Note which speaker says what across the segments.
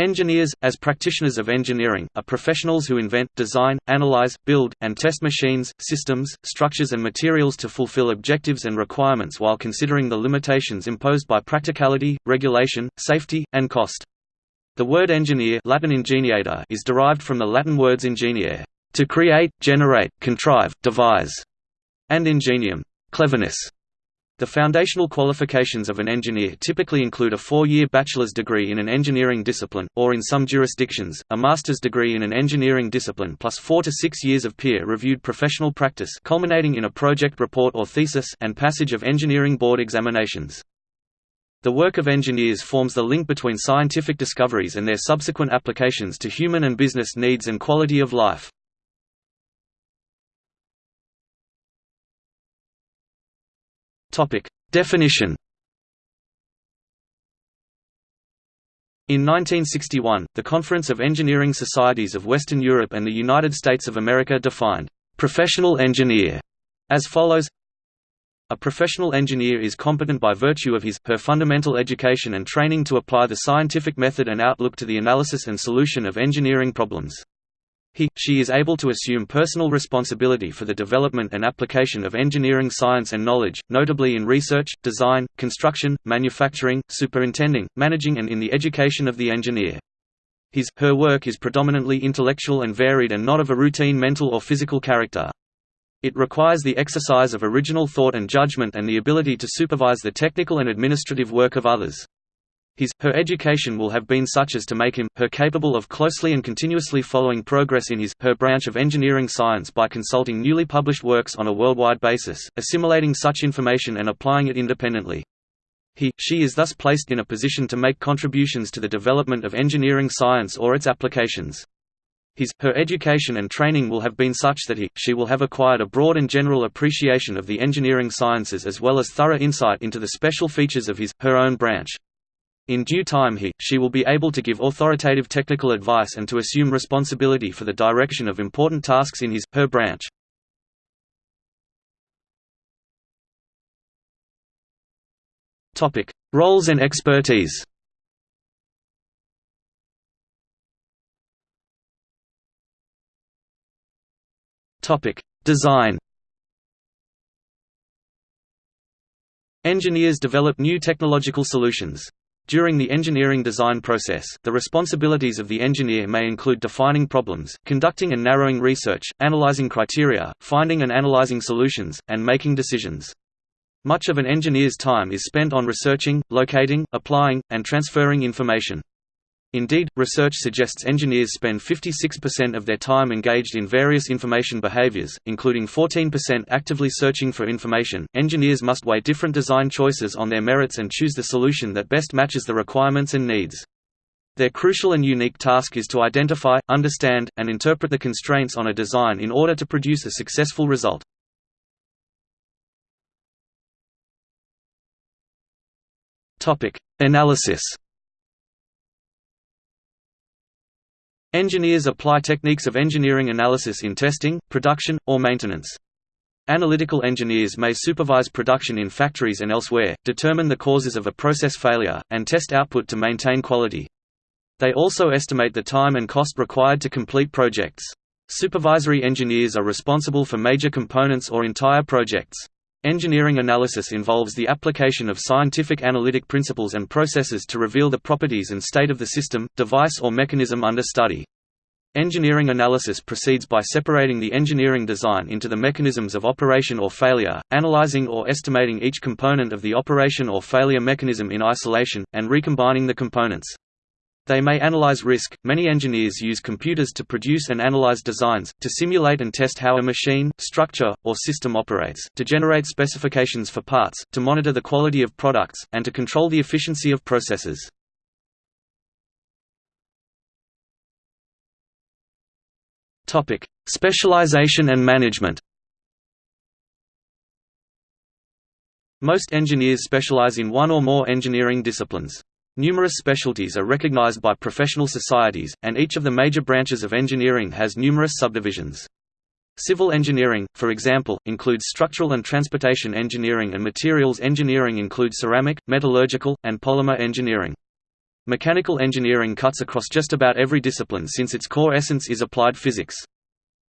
Speaker 1: Engineers, as practitioners of engineering, are professionals who invent, design, analyze, build, and test machines, systems, structures and materials to fulfill objectives and requirements while considering the limitations imposed by practicality, regulation, safety, and cost. The word engineer Latin ingeniator is derived from the Latin words ingeniare, to create, generate, contrive, devise, and ingenium, cleverness. The foundational qualifications of an engineer typically include a four-year bachelor's degree in an engineering discipline, or in some jurisdictions, a master's degree in an engineering discipline plus four to six years of peer-reviewed professional practice culminating in a project report or thesis and passage of engineering board examinations. The work of engineers forms the link between scientific discoveries and their subsequent applications to human and business needs and quality of life. Topic. Definition In 1961, the Conference of Engineering Societies of Western Europe and the United States of America defined «professional engineer» as follows A professional engineer is competent by virtue of his, her fundamental education and training to apply the scientific method and outlook to the analysis and solution of engineering problems. He, she is able to assume personal responsibility for the development and application of engineering science and knowledge, notably in research, design, construction, manufacturing, superintending, managing and in the education of the engineer. His, her work is predominantly intellectual and varied and not of a routine mental or physical character. It requires the exercise of original thought and judgment and the ability to supervise the technical and administrative work of others. His, her education will have been such as to make him, her capable of closely and continuously following progress in his, her branch of engineering science by consulting newly published works on a worldwide basis, assimilating such information and applying it independently. He, she is thus placed in a position to make contributions to the development of engineering science or its applications. His, her education and training will have been such that he, she will have acquired a broad and general appreciation of the engineering sciences as well as thorough insight into the special features of his, her own branch. In due time he, she will be able to give authoritative technical advice and to assume responsibility for the direction of important tasks in his, her branch. Roles and expertise Design Engineers develop new technological solutions. During the engineering design process, the responsibilities of the engineer may include defining problems, conducting and narrowing research, analyzing criteria, finding and analyzing solutions, and making decisions. Much of an engineer's time is spent on researching, locating, applying, and transferring information. Indeed, research suggests engineers spend 56% of their time engaged in various information behaviors, including 14% actively searching for information. Engineers must weigh different design choices on their merits and choose the solution that best matches the requirements and needs. Their crucial and unique task is to identify, understand, and interpret the constraints on a design in order to produce a successful result. Topic: Analysis Engineers apply techniques of engineering analysis in testing, production, or maintenance. Analytical engineers may supervise production in factories and elsewhere, determine the causes of a process failure, and test output to maintain quality. They also estimate the time and cost required to complete projects. Supervisory engineers are responsible for major components or entire projects. Engineering analysis involves the application of scientific analytic principles and processes to reveal the properties and state of the system, device or mechanism under study. Engineering analysis proceeds by separating the engineering design into the mechanisms of operation or failure, analyzing or estimating each component of the operation or failure mechanism in isolation, and recombining the components. They may analyze risk. Many engineers use computers to produce and analyze designs, to simulate and test how a machine, structure, or system operates, to generate specifications for parts, to monitor the quality of products, and to control the efficiency of processes. Topic: Specialization and management. Most engineers specialize in one or more engineering disciplines. Numerous specialties are recognized by professional societies, and each of the major branches of engineering has numerous subdivisions. Civil engineering, for example, includes structural and transportation engineering and materials engineering includes ceramic, metallurgical, and polymer engineering. Mechanical engineering cuts across just about every discipline since its core essence is applied physics.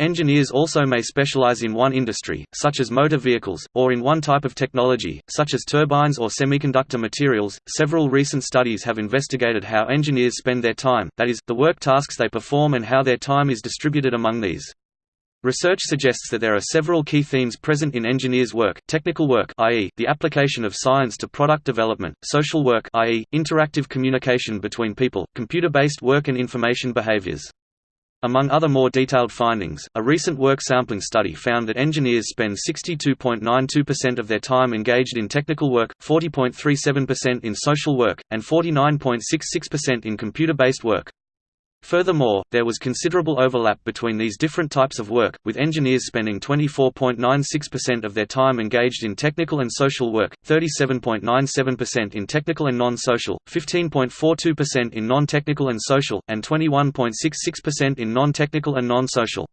Speaker 1: Engineers also may specialize in one industry, such as motor vehicles, or in one type of technology, such as turbines or semiconductor materials. Several recent studies have investigated how engineers spend their time, that is, the work tasks they perform and how their time is distributed among these. Research suggests that there are several key themes present in engineers' work, technical work i.e., the application of science to product development, social work i.e., interactive communication between people, computer-based work and information behaviors. Among other more detailed findings, a recent work sampling study found that engineers spend 62.92% of their time engaged in technical work, 40.37% in social work, and 49.66% in computer-based work. Furthermore, there was considerable overlap between these different types of work, with engineers spending 24.96% of their time engaged in technical and social work, 37.97% in technical and non-social, 15.42% in non-technical and social, and 21.66% in non-technical and non-social.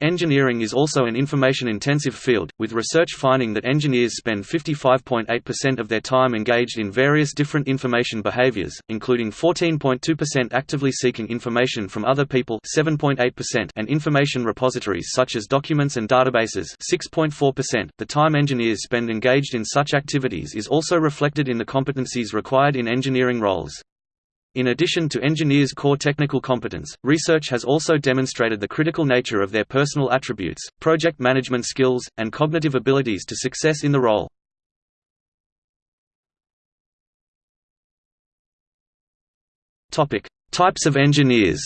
Speaker 1: Engineering is also an information-intensive field, with research finding that engineers spend 55.8% of their time engaged in various different information behaviors, including 14.2% actively seeking information from other people 7.8% and information repositories such as documents and databases 6.4%. The time engineers spend engaged in such activities is also reflected in the competencies required in engineering roles. In addition to engineers' core technical competence, research has also demonstrated the critical nature of their personal attributes, project management skills, and cognitive abilities to success in the role. Topic: Types of engineers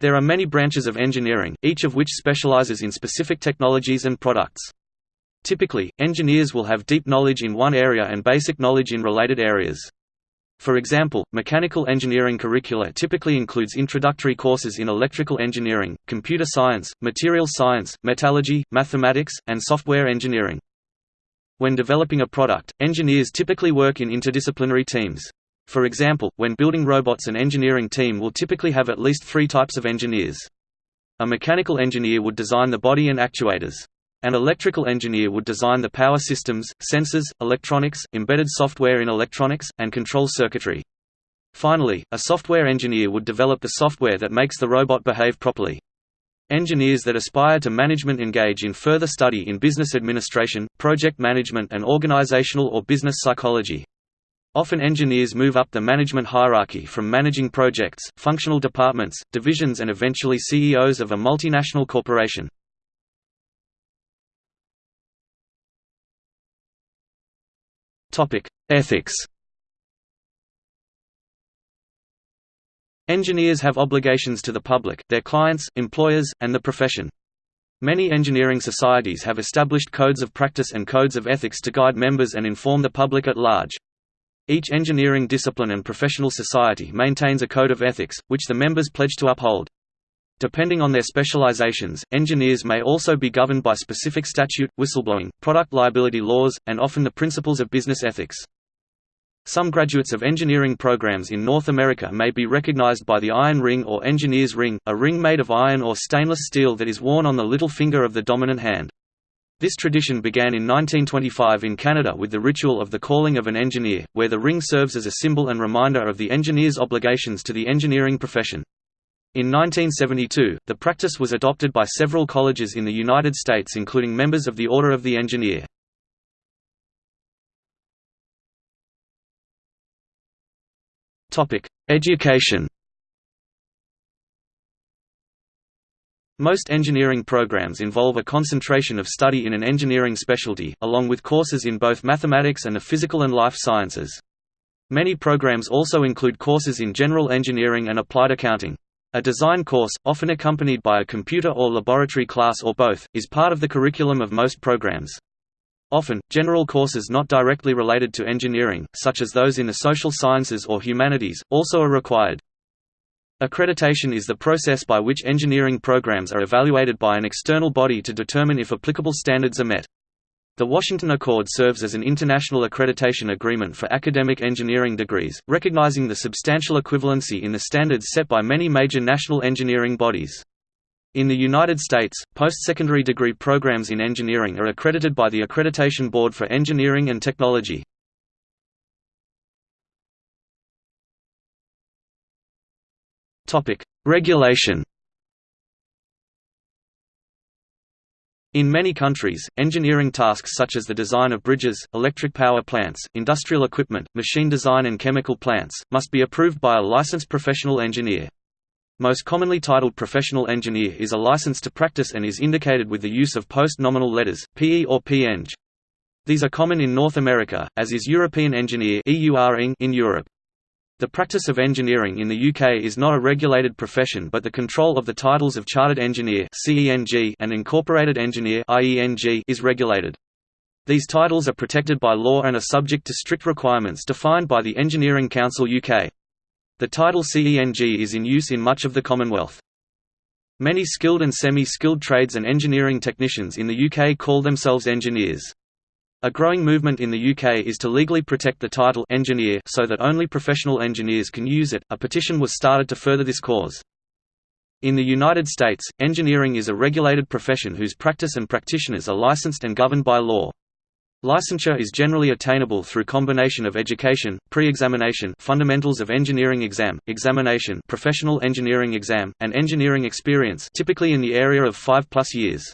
Speaker 1: There are many branches of engineering, each of which specializes in specific technologies and products. Typically, engineers will have deep knowledge in one area and basic knowledge in related areas. For example, mechanical engineering curricula typically includes introductory courses in electrical engineering, computer science, materials science, metallurgy, mathematics, and software engineering. When developing a product, engineers typically work in interdisciplinary teams. For example, when building robots an engineering team will typically have at least three types of engineers. A mechanical engineer would design the body and actuators. An electrical engineer would design the power systems, sensors, electronics, embedded software in electronics, and control circuitry. Finally, a software engineer would develop the software that makes the robot behave properly. Engineers that aspire to management engage in further study in business administration, project management and organizational or business psychology. Often engineers move up the management hierarchy from managing projects, functional departments, divisions and eventually CEOs of a multinational corporation. Ethics Engineers have obligations to the public, their clients, employers, and the profession. Many engineering societies have established codes of practice and codes of ethics to guide members and inform the public at large. Each engineering discipline and professional society maintains a code of ethics, which the members pledge to uphold. Depending on their specializations, engineers may also be governed by specific statute, whistleblowing, product liability laws, and often the principles of business ethics. Some graduates of engineering programs in North America may be recognized by the iron ring or engineer's ring, a ring made of iron or stainless steel that is worn on the little finger of the dominant hand. This tradition began in 1925 in Canada with the ritual of the calling of an engineer, where the ring serves as a symbol and reminder of the engineer's obligations to the engineering profession. In 1972, the practice was adopted by several colleges in the United States including members of the Order of the Engineer. Education Most engineering programs involve a concentration of study in an engineering specialty, along with courses in both mathematics and the physical and life sciences. Many programs also include courses in general engineering and applied accounting. A design course, often accompanied by a computer or laboratory class or both, is part of the curriculum of most programs. Often, general courses not directly related to engineering, such as those in the social sciences or humanities, also are required. Accreditation is the process by which engineering programs are evaluated by an external body to determine if applicable standards are met. The Washington Accord serves as an international accreditation agreement for academic engineering degrees, recognizing the substantial equivalency in the standards set by many major national engineering bodies. In the United States, post-secondary degree programs in engineering are accredited by the Accreditation Board for Engineering and Technology. Regulation In many countries, engineering tasks such as the design of bridges, electric power plants, industrial equipment, machine design and chemical plants, must be approved by a licensed professional engineer. Most commonly titled professional engineer is a license to practice and is indicated with the use of post-nominal letters, PE or PEng. These are common in North America, as is European engineer in Europe. The practice of engineering in the UK is not a regulated profession but the control of the titles of Chartered Engineer and Incorporated Engineer is regulated. These titles are protected by law and are subject to strict requirements defined by the Engineering Council UK. The title CENG is in use in much of the Commonwealth. Many skilled and semi-skilled trades and engineering technicians in the UK call themselves engineers. A growing movement in the UK is to legally protect the title engineer so that only professional engineers can use it. A petition was started to further this cause. In the United States, engineering is a regulated profession whose practice and practitioners are licensed and governed by law. Licensure is generally attainable through combination of education, pre-examination fundamentals of engineering exam, examination professional engineering exam, and engineering experience typically in the area of 5 plus years.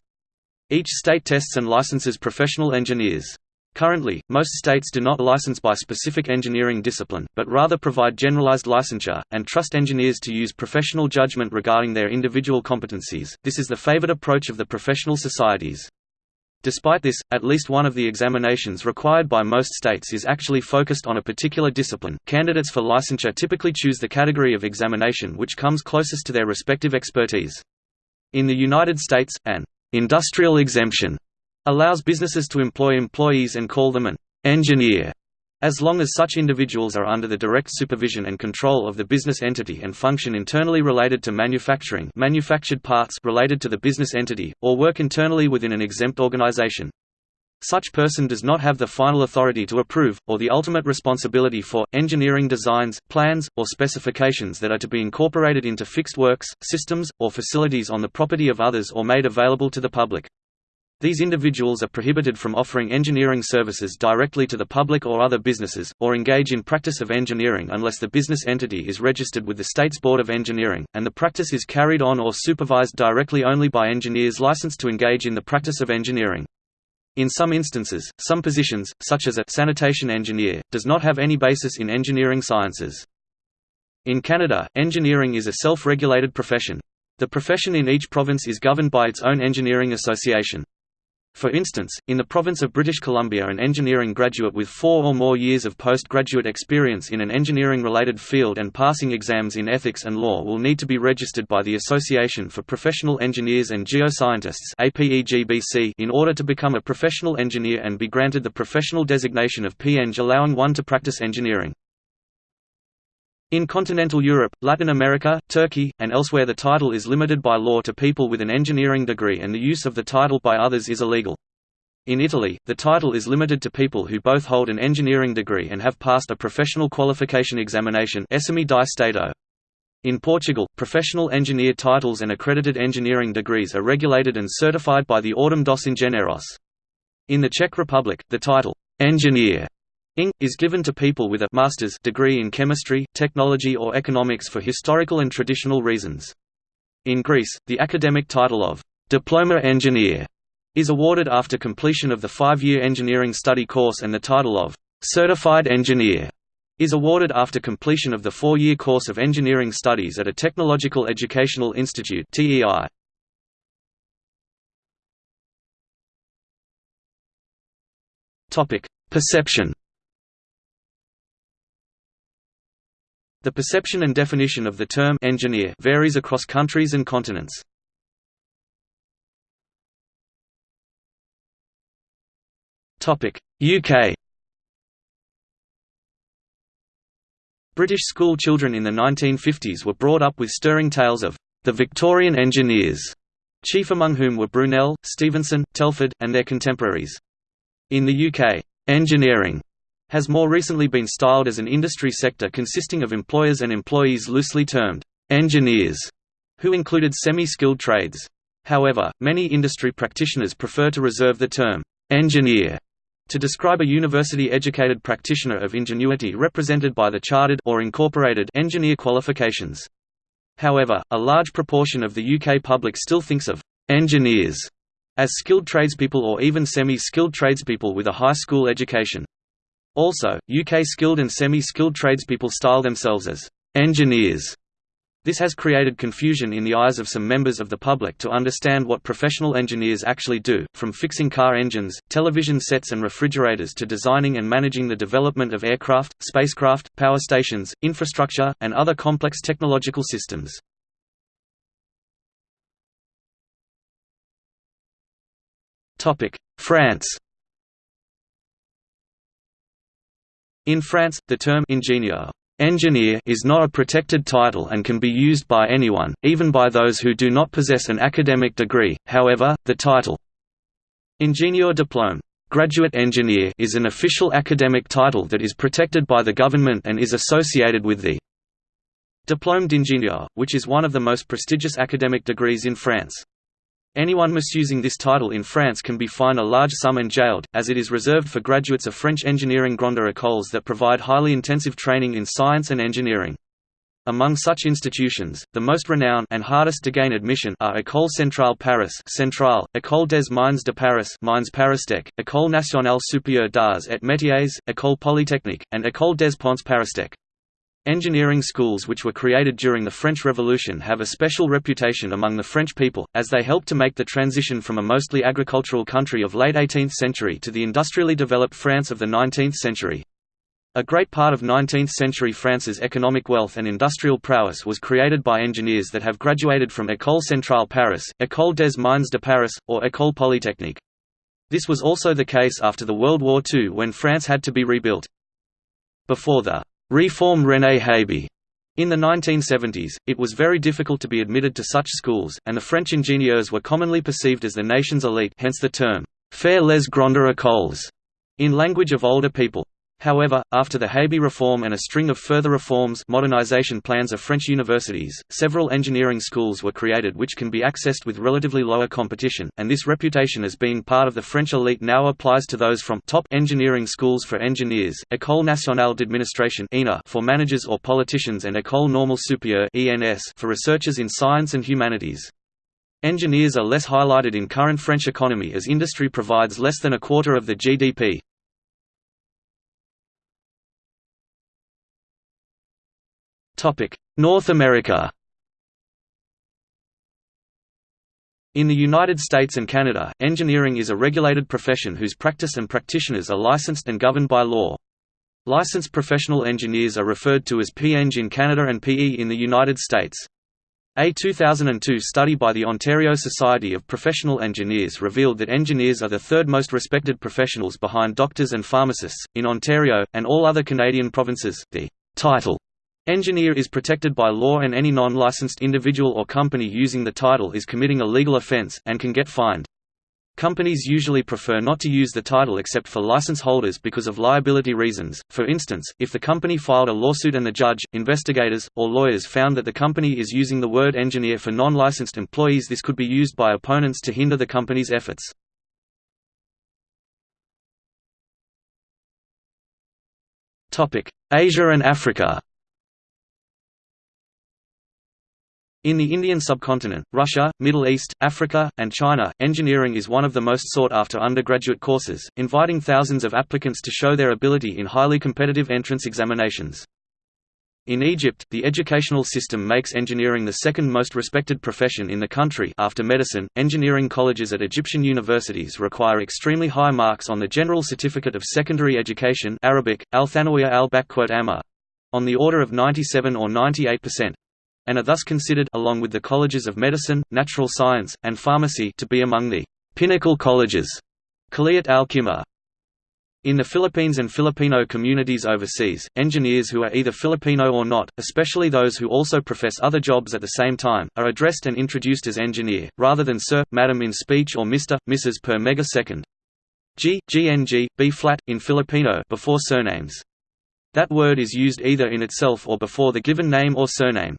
Speaker 1: Each state tests and licenses professional engineers. Currently, most states do not license by specific engineering discipline, but rather provide generalized licensure, and trust engineers to use professional judgment regarding their individual competencies. This is the favored approach of the professional societies. Despite this, at least one of the examinations required by most states is actually focused on a particular discipline. Candidates for licensure typically choose the category of examination which comes closest to their respective expertise. In the United States, an Industrial exemption allows businesses to employ employees and call them an engineer as long as such individuals are under the direct supervision and control of the business entity and function internally related to manufacturing manufactured parts related to the business entity, or work internally within an exempt organization. Such person does not have the final authority to approve, or the ultimate responsibility for, engineering designs, plans, or specifications that are to be incorporated into fixed works, systems, or facilities on the property of others or made available to the public. These individuals are prohibited from offering engineering services directly to the public or other businesses, or engage in practice of engineering unless the business entity is registered with the state's Board of Engineering, and the practice is carried on or supervised directly only by engineers licensed to engage in the practice of engineering. In some instances, some positions, such as a sanitation engineer, does not have any basis in engineering sciences. In Canada, engineering is a self-regulated profession. The profession in each province is governed by its own engineering association. For instance, in the province of British Columbia an engineering graduate with four or more years of postgraduate experience in an engineering-related field and passing exams in ethics and law will need to be registered by the Association for Professional Engineers and Geoscientists in order to become a professional engineer and be granted the professional designation of PEng allowing one to practice engineering. In continental Europe, Latin America, Turkey, and elsewhere the title is limited by law to people with an engineering degree and the use of the title by others is illegal. In Italy, the title is limited to people who both hold an engineering degree and have passed a professional qualification examination. In Portugal, professional engineer titles and accredited engineering degrees are regulated and certified by the Ordem dos Engenheiros. In the Czech Republic, the title, engineer Ing. is given to people with a master's degree in chemistry, technology or economics for historical and traditional reasons. In Greece, the academic title of diploma engineer is awarded after completion of the five-year engineering study course and the title of certified engineer is awarded after completion of the four-year course of engineering studies at a technological educational institute TEI. Perception The perception and definition of the term engineer varies across countries and continents. UK British school children in the 1950s were brought up with stirring tales of the Victorian engineers, chief among whom were Brunel, Stephenson, Telford, and their contemporaries. In the UK, engineering has more recently been styled as an industry sector consisting of employers and employees loosely termed engineers, who included semi-skilled trades. However, many industry practitioners prefer to reserve the term engineer to describe a university-educated practitioner of ingenuity represented by the chartered or incorporated engineer qualifications. However, a large proportion of the UK public still thinks of «engineers» as skilled tradespeople or even semi-skilled tradespeople with a high school education. Also, UK skilled and semi-skilled tradespeople style themselves as «engineers» This has created confusion in the eyes of some members of the public to understand what professional engineers actually do, from fixing car engines, television sets and refrigerators to designing and managing the development of aircraft, spacecraft, power stations, infrastructure, and other complex technological systems. France In France, the term ingénieur Engineer is not a protected title and can be used by anyone, even by those who do not possess an academic degree, however, the title, Ingénieur diplôme graduate engineer is an official academic title that is protected by the government and is associated with the Diplôme d'ingénieur, which is one of the most prestigious academic degrees in France. Anyone misusing this title in France can be fined a large sum and jailed, as it is reserved for graduates of French engineering grandes écoles that provide highly intensive training in science and engineering. Among such institutions, the most renowned and hardest to gain admission are École Centrale Paris Centrale, École des Mines de Paris Mines Paristech, École Nationale Supérieure d'Arts et Métiers, École Polytechnique, and École des Ponts Paristech. Engineering schools which were created during the French Revolution have a special reputation among the French people, as they helped to make the transition from a mostly agricultural country of late 18th century to the industrially developed France of the 19th century. A great part of 19th-century France's economic wealth and industrial prowess was created by engineers that have graduated from École Centrale Paris, École des Mines de Paris, or École Polytechnique. This was also the case after the World War II when France had to be rebuilt. Before the Reform René Haby. In the 1970s, it was very difficult to be admitted to such schools, and the French ingénieurs were commonly perceived as the nation's elite hence the term, «faire les grandes écoles» in language of older people. However, after the Haby reform and a string of further reforms modernization plans of French universities, several engineering schools were created which can be accessed with relatively lower competition, and this reputation as being part of the French elite now applies to those from top engineering schools for engineers, École nationale d'administration for managers or politicians and École normale supérieure for researchers in science and humanities. Engineers are less highlighted in current French economy as industry provides less than a quarter of the GDP. North America In the United States and Canada, engineering is a regulated profession whose practice and practitioners are licensed and governed by law. Licensed professional engineers are referred to as PEng in Canada and PE in the United States. A 2002 study by the Ontario Society of Professional Engineers revealed that engineers are the third most respected professionals behind doctors and pharmacists. In Ontario, and all other Canadian provinces, the title Engineer is protected by law and any non-licensed individual or company using the title is committing a legal offense, and can get fined. Companies usually prefer not to use the title except for license holders because of liability reasons. For instance, if the company filed a lawsuit and the judge, investigators, or lawyers found that the company is using the word engineer for non-licensed employees this could be used by opponents to hinder the company's efforts. Asia and Africa In the Indian subcontinent, Russia, Middle East, Africa, and China, engineering is one of the most sought-after undergraduate courses, inviting thousands of applicants to show their ability in highly competitive entrance examinations. In Egypt, the educational system makes engineering the second most respected profession in the country after medicine. Engineering colleges at Egyptian universities require extremely high marks on the General Certificate of Secondary Education Arabic, al on the order of 97 or 98 percent and are thus considered along with the colleges of medicine, natural science, and pharmacy to be among the pinnacle colleges. In the Philippines and Filipino communities overseas, engineers who are either Filipino or not, especially those who also profess other jobs at the same time, are addressed and introduced as engineer, rather than sir, madam in speech or Mr., Mrs. per megasecond. G, GNG, B flat, in Filipino before surnames. That word is used either in itself or before the given name or surname.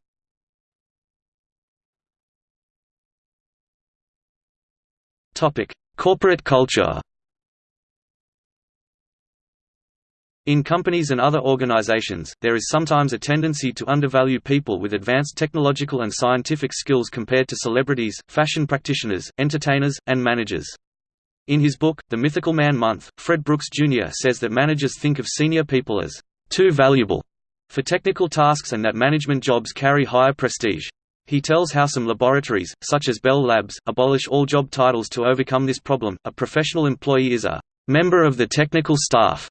Speaker 1: Topic: Corporate culture. In companies and other organizations, there is sometimes a tendency to undervalue people with advanced technological and scientific skills compared to celebrities, fashion practitioners, entertainers, and managers. In his book, The Mythical Man Month, Fred Brooks Jr. says that managers think of senior people as too valuable for technical tasks and that management jobs carry higher prestige. He tells how some laboratories, such as Bell Labs, abolish all job titles to overcome this problem. A professional employee is a member of the technical staff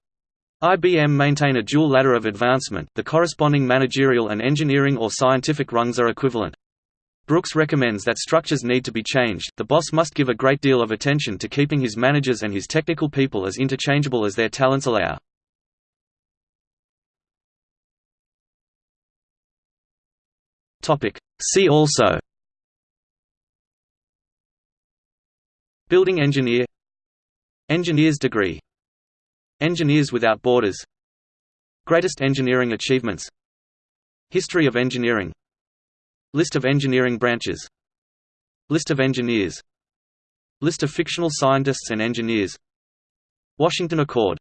Speaker 1: IBM maintain a dual ladder of advancement, the corresponding managerial and engineering or scientific rungs are equivalent. Brooks recommends that structures need to be changed, the boss must give a great deal of attention to keeping his managers and his technical people as interchangeable as their talents allow. See also. Building engineer. Engineer's degree. Engineers Without Borders. Greatest engineering achievements. History of engineering. List of engineering branches. List of engineers. List of fictional scientists and engineers. Washington Accord